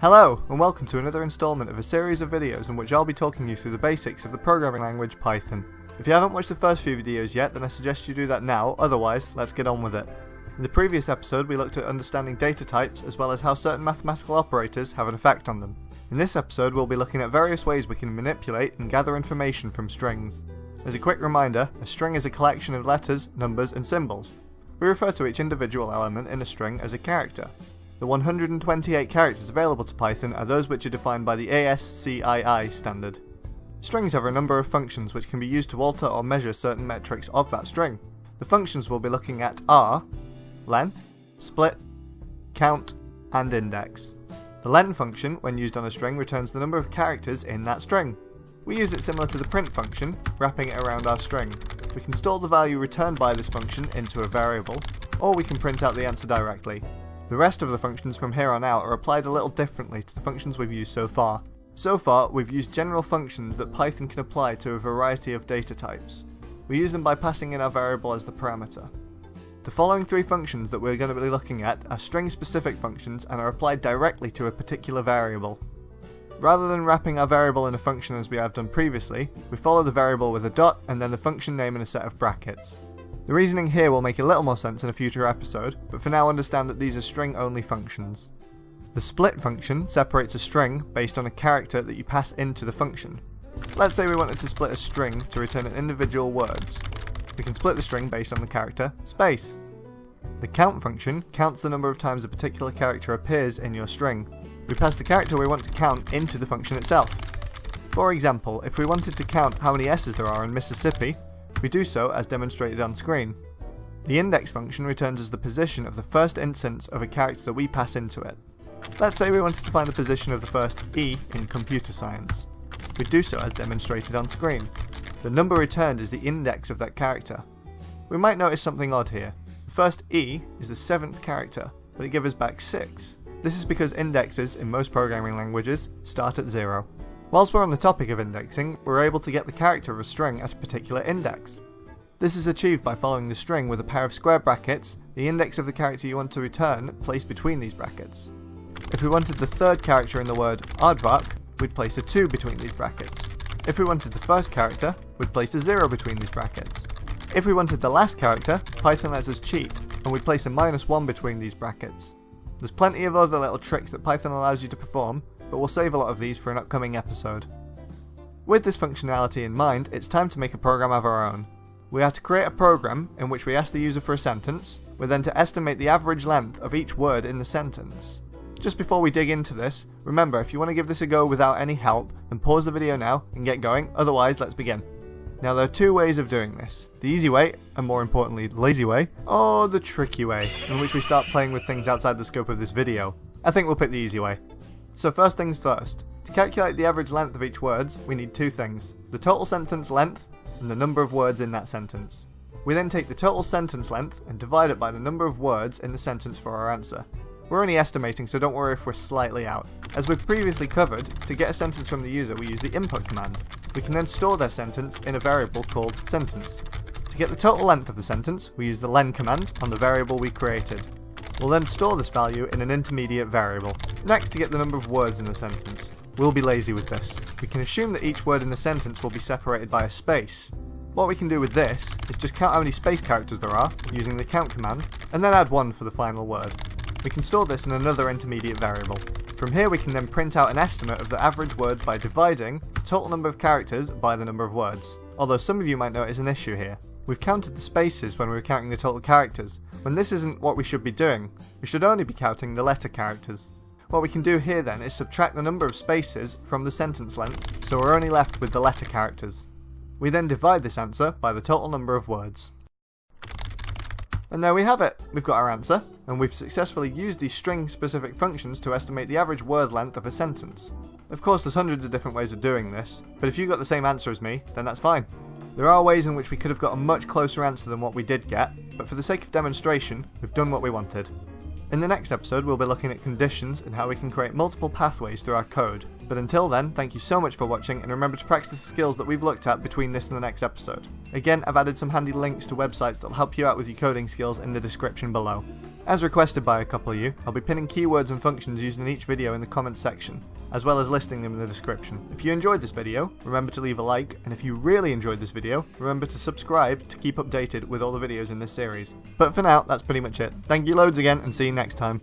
Hello, and welcome to another installment of a series of videos in which I'll be talking you through the basics of the programming language Python. If you haven't watched the first few videos yet, then I suggest you do that now, otherwise, let's get on with it. In the previous episode, we looked at understanding data types as well as how certain mathematical operators have an effect on them. In this episode, we'll be looking at various ways we can manipulate and gather information from strings. As a quick reminder, a string is a collection of letters, numbers, and symbols. We refer to each individual element in a string as a character, the 128 characters available to Python are those which are defined by the ASCII standard. Strings have a number of functions which can be used to alter or measure certain metrics of that string. The functions we'll be looking at are length, split, count, and index. The len function, when used on a string, returns the number of characters in that string. We use it similar to the print function, wrapping it around our string. We can store the value returned by this function into a variable, or we can print out the answer directly, the rest of the functions from here on out are applied a little differently to the functions we've used so far. So far, we've used general functions that Python can apply to a variety of data types. We use them by passing in our variable as the parameter. The following three functions that we're going to be looking at are string-specific functions and are applied directly to a particular variable. Rather than wrapping our variable in a function as we have done previously, we follow the variable with a dot and then the function name in a set of brackets. The reasoning here will make a little more sense in a future episode, but for now understand that these are string-only functions. The split function separates a string based on a character that you pass into the function. Let's say we wanted to split a string to return an individual words. We can split the string based on the character space. The count function counts the number of times a particular character appears in your string. We pass the character we want to count into the function itself. For example, if we wanted to count how many S's there are in Mississippi, we do so as demonstrated on screen. The index function returns us the position of the first instance of a character that we pass into it. Let's say we wanted to find the position of the first E in computer science. We do so as demonstrated on screen. The number returned is the index of that character. We might notice something odd here. The first E is the seventh character, but it gives us back 6. This is because indexes in most programming languages start at 0. Whilst we're on the topic of indexing, we're able to get the character of a string at a particular index. This is achieved by following the string with a pair of square brackets, the index of the character you want to return placed between these brackets. If we wanted the third character in the word aardvark, we'd place a 2 between these brackets. If we wanted the first character, we'd place a 0 between these brackets. If we wanted the last character, Python lets us cheat, and we'd place a minus 1 between these brackets. There's plenty of other little tricks that Python allows you to perform, but we'll save a lot of these for an upcoming episode. With this functionality in mind, it's time to make a program of our own. We are to create a program in which we ask the user for a sentence, we're then to estimate the average length of each word in the sentence. Just before we dig into this, remember if you want to give this a go without any help, then pause the video now and get going, otherwise let's begin. Now there are two ways of doing this. The easy way, and more importantly the lazy way, or the tricky way, in which we start playing with things outside the scope of this video. I think we'll pick the easy way. So first things first. To calculate the average length of each word, we need two things. The total sentence length and the number of words in that sentence. We then take the total sentence length and divide it by the number of words in the sentence for our answer. We're only estimating, so don't worry if we're slightly out. As we've previously covered, to get a sentence from the user we use the input command. We can then store their sentence in a variable called sentence. To get the total length of the sentence, we use the len command on the variable we created. We'll then store this value in an intermediate variable. Next, to get the number of words in the sentence. We'll be lazy with this. We can assume that each word in the sentence will be separated by a space. What we can do with this is just count how many space characters there are using the count command, and then add one for the final word. We can store this in another intermediate variable. From here we can then print out an estimate of the average word by dividing the total number of characters by the number of words. Although some of you might notice an issue here. We've counted the spaces when we were counting the total characters, when this isn't what we should be doing. We should only be counting the letter characters. What we can do here then is subtract the number of spaces from the sentence length, so we're only left with the letter characters. We then divide this answer by the total number of words. And there we have it. We've got our answer, and we've successfully used these string-specific functions to estimate the average word length of a sentence. Of course, there's hundreds of different ways of doing this, but if you got the same answer as me, then that's fine. There are ways in which we could have got a much closer answer than what we did get, but for the sake of demonstration, we've done what we wanted. In the next episode, we'll be looking at conditions and how we can create multiple pathways through our code. But until then, thank you so much for watching and remember to practice the skills that we've looked at between this and the next episode. Again, I've added some handy links to websites that'll help you out with your coding skills in the description below. As requested by a couple of you, I'll be pinning keywords and functions used in each video in the comments section, as well as listing them in the description. If you enjoyed this video, remember to leave a like, and if you really enjoyed this video, remember to subscribe to keep updated with all the videos in this series. But for now, that's pretty much it. Thank you loads again, and see you next time.